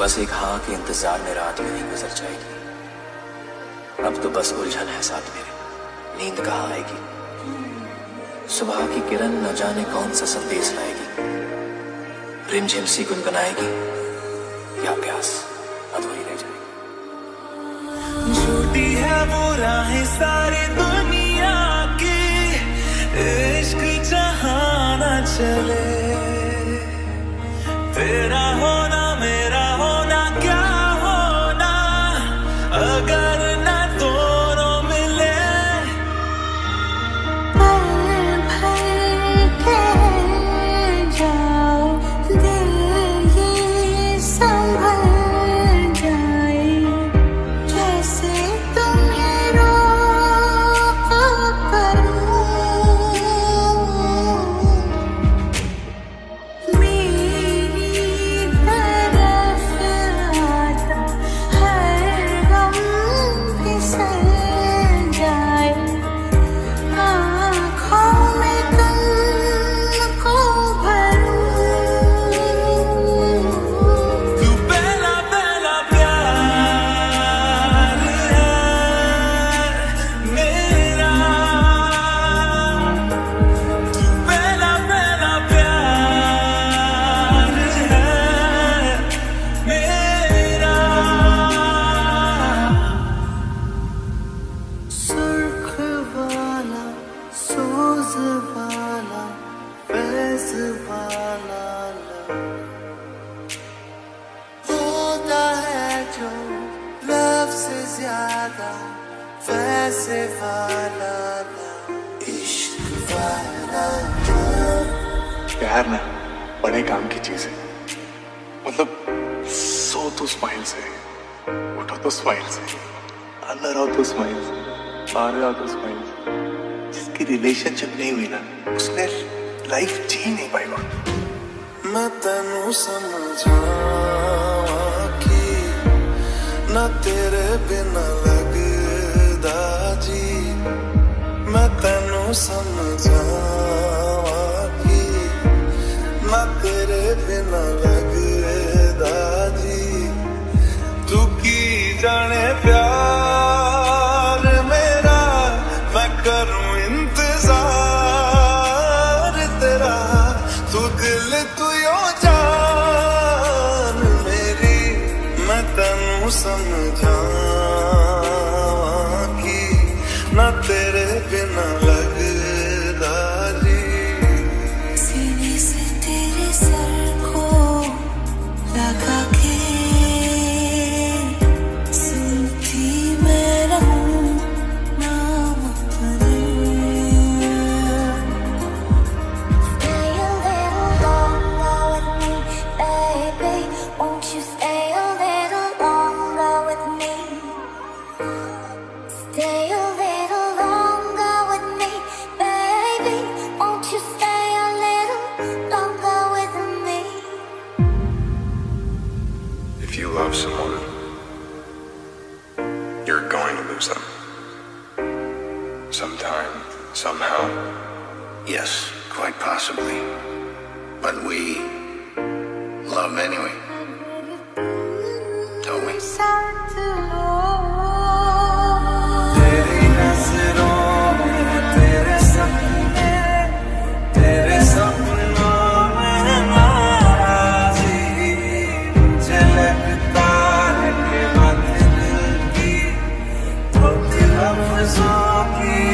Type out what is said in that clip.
बस एक हाँ के इंतज़ार में रात यूँ ही गुजर जाएगी। अब तो बस उलझन है साथ मेरे नींद कहाँ आएगी? सुबह की किरण न जाने कौन सा संदेश लाएगी। रिमझिम सी गुनगुनाएगी, या प्यास अधूरी रह जाएगी। झूठी है वो राहें सारी ज़्यादा वैसे वाला इश्क वाला प्यार ना बड़े काम की चीज़ है। मतलब सो तो स्माइल से उठो तो स्माइल से अंदर आओ तो स्माइल से बाहर आओ तो स्माइल से। जिसकी रिलेशनशिप नहीं हुई ना उसने लाइफ जी नहीं पाएगा मैं तेनू समझावा कि ना तेरे बिना बिना लगदा जी तू की जाने प्यार मेरा, मैं करूँ इंतज़ार तेरा। तू दिल, तू यो जान मेरी, मैं तेनू समझावा कि ना तेरे बिना If you love someone, you're going to lose them. Sometime, somehow. Yes, quite possibly. But we love anyway, don't we? me.